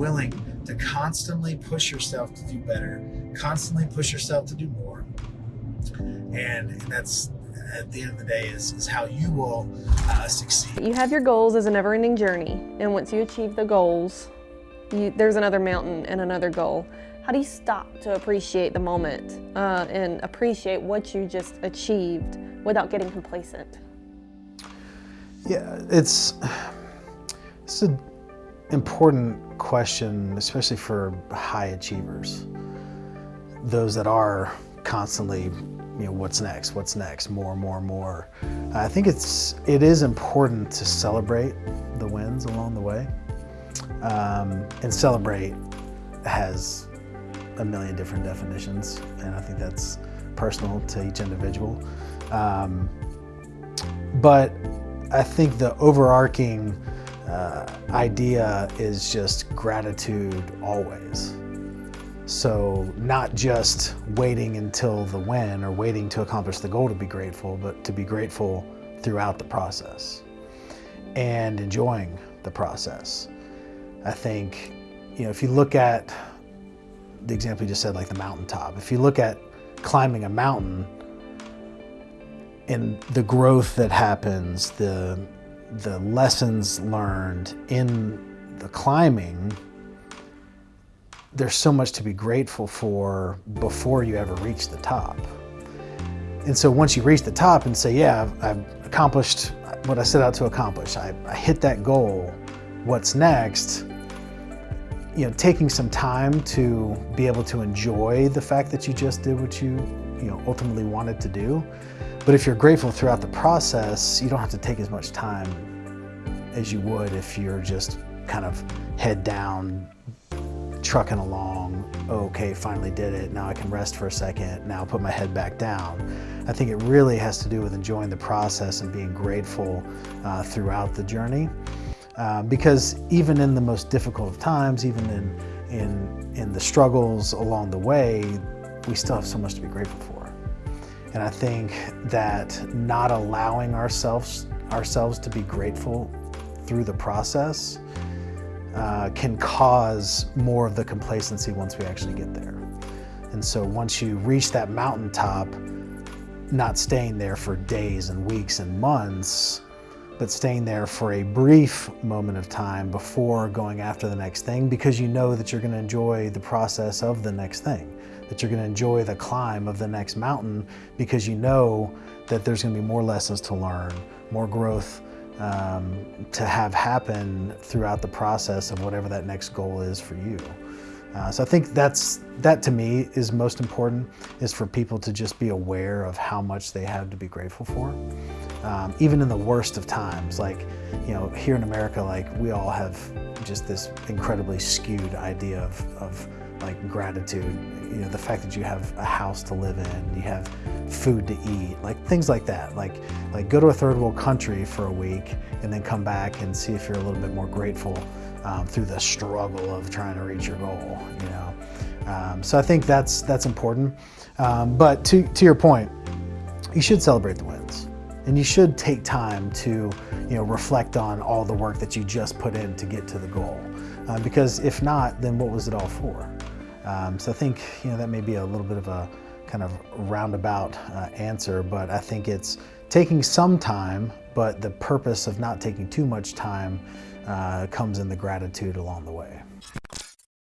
willing to constantly push yourself to do better, constantly push yourself to do more. And, and that's at the end of the day is, is how you will uh, succeed. You have your goals as a never-ending journey, and once you achieve the goals, you, there's another mountain and another goal. How do you stop to appreciate the moment uh, and appreciate what you just achieved without getting complacent? Yeah, it's it's an important question, especially for high achievers. Those that are constantly, you know, what's next? What's next? More, more, more. I think it's it is important to celebrate the wins along the way, um, and celebrate has a million different definitions, and I think that's personal to each individual. Um, but I think the overarching uh, idea is just gratitude always. So not just waiting until the win or waiting to accomplish the goal to be grateful, but to be grateful throughout the process and enjoying the process. I think, you know, if you look at the example you just said, like the mountaintop, if you look at climbing a mountain, and the growth that happens, the, the lessons learned in the climbing, there's so much to be grateful for before you ever reach the top. And so once you reach the top and say, yeah, I've, I've accomplished what I set out to accomplish, I, I hit that goal, what's next? You know, taking some time to be able to enjoy the fact that you just did what you, you know, ultimately wanted to do but if you're grateful throughout the process, you don't have to take as much time as you would if you're just kind of head down, trucking along. okay, finally did it. Now I can rest for a second. Now put my head back down. I think it really has to do with enjoying the process and being grateful uh, throughout the journey. Uh, because even in the most difficult of times, even in, in, in the struggles along the way, we still have so much to be grateful for. And I think that not allowing ourselves, ourselves to be grateful through the process uh, can cause more of the complacency once we actually get there. And so once you reach that mountaintop, not staying there for days and weeks and months, but staying there for a brief moment of time before going after the next thing because you know that you're going to enjoy the process of the next thing that you're going to enjoy the climb of the next mountain because you know that there's going to be more lessons to learn, more growth um, to have happen throughout the process of whatever that next goal is for you. Uh, so I think that's that to me is most important is for people to just be aware of how much they have to be grateful for. Um, even in the worst of times, like, you know, here in America, like we all have just this incredibly skewed idea of, of like gratitude, you know, the fact that you have a house to live in, you have food to eat, like things like that. Like, like go to a third world country for a week and then come back and see if you're a little bit more grateful um, through the struggle of trying to reach your goal, you know. Um, so I think that's, that's important. Um, but to, to your point, you should celebrate the wins and you should take time to you know, reflect on all the work that you just put in to get to the goal. Uh, because if not, then what was it all for? Um, so I think you know that may be a little bit of a kind of roundabout uh, answer, but I think it's taking some time, but the purpose of not taking too much time uh, comes in the gratitude along the way.